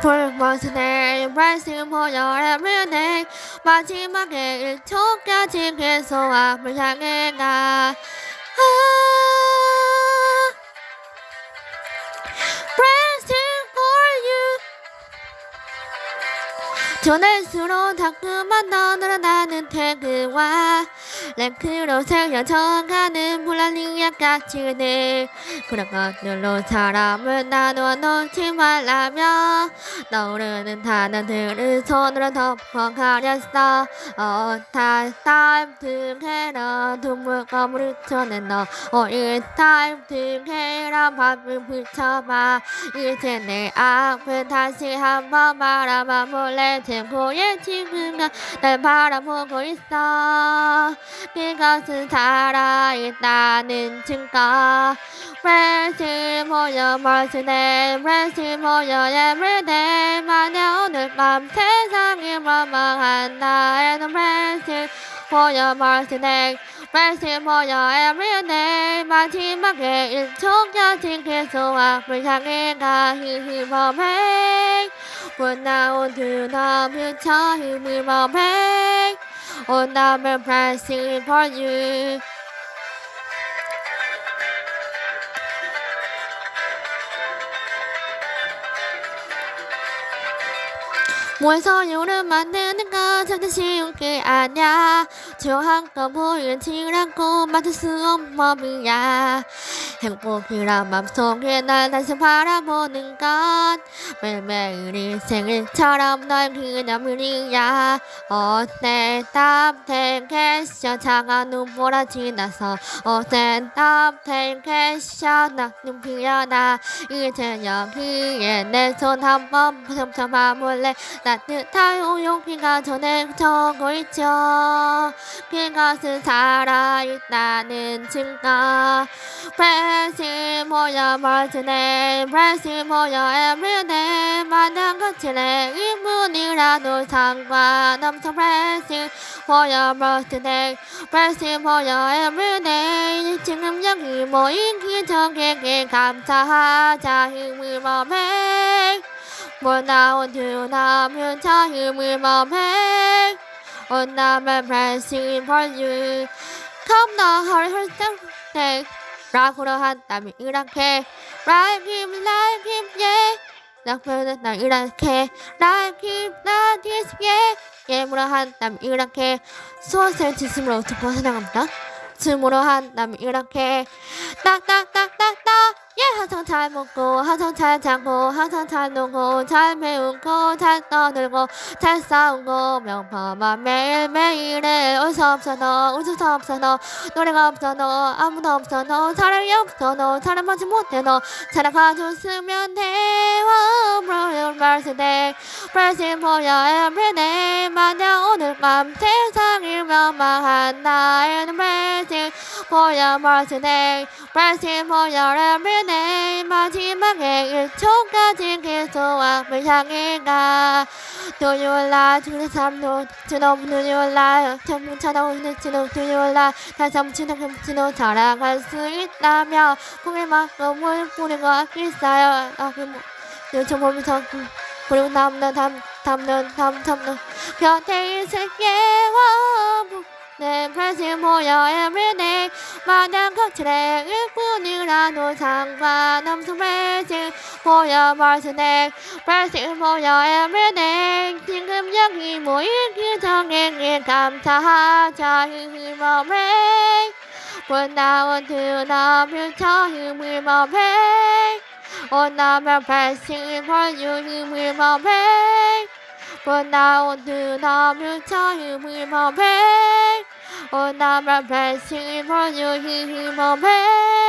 불못내 말씀 보여 everyday 마지막에 1초까지 계속 앞을 향해 가. for you. 전할수록 자꾸만 더 늘어나는 태그와 랭크로 새겨져가는 불안이 약가치들 그런 것들로 사람을 나누어 놓지 말라며 떠오르는 단어들을 손으로 덮어 가렸어. 어타 타임 등해라. 눈물 거물을 쳐낸 너. 어이 타임 등해라. 밥을 붙여봐. 이제 내 앞을 다시 한번 바라봐 몰래. tempo의 친구가 날 바라보고 있어 그것은 살아있다는 증거 Rest 모여 멀스네 Rest 모여 everyday 만약 오늘 밤 세상이 멍멍한 나에는 Rest 모여 멀스네 Rest 모여 everyday 마지막에 1초까지 계속 앞을 향해 가 힘을 When now to the future, come back. On the pressing for you. 모여서 요를 만드는 건 절대 쉬운 게 아니야 저 한껏 보이지 않고 맡을 수 없는 법이야 행복이란 맘속에 날 다시 바라보는 건 매일매일이 생일처럼 널 기념일이야. 어때? 땀탱캐셔. 차가운 눈보라. 지나서 어때? 땀탱캐셔. 나 눈 피어나. 이제 여기에 내 손 한번 펼쳐봐 몰래. 따뜻한 우용기가 전에 져고 있죠. 그것은 살아있다는 증거 프레시 모여 멀티네 프레시 모여 everyday 만난 것들의 일분이라도 상관없어 프레시 모여 멀티네 프레시 모여 everyday 지금 여기 모인 기적에게 감사하자 힘을 범해 When I want to love you, tell you we will make. When I'm pressing for you. Come now, hurry, hurry, hurry. 락으로 한다면 이렇게 like him, yeah. 락으로 나 이렇게 like his, yeah. 예물로 한다면 이렇게 수원셀 지슴으로 듣고 사랑합니다. 춤으로 한다면 이렇게 딱딱딱딱딱 예 항상 잘 먹고 항상 잘 자고 항상 잘 놀고 잘 배우고 잘 떠들고 잘 싸우고 명품한 매일매일에 올수 없어 너올수 없어 너 노래가 없어 너 아무도 없어 너 사랑이 없어 너 사랑하지 못해 너 사랑해줬으면 돼. Oh, bro, birthday Pressing for your everyday. 만약 밤 세상을 멸망한 나에는 pressing for your birthday Pressing for your everyday 마지막에 1초까지 계속 앞을 향해 가 Do you like to the to know do you like 전부 찾아오는 지도 Do you like 다시 한번 지도 지도 자랑할 수 있다면 꿈의 마음을 뿌리고 있어요 아, 그 뭐, 요즘 보면서 그리고 남는 담 담는 담 담는 곁에 있을 예와 내 프레시 모여 everyday 마냥 거칠의 일뿐이라도 상관없어 프레시 모여 벌스네 프레시 모여 everyday 지금 여기 모인 기적에게 감사하자. 힘을 When I want to love you, will Onama pressing upon you, you will not pay. But now do not you tell you will not pay. Onama pressing upon you, you will not pay.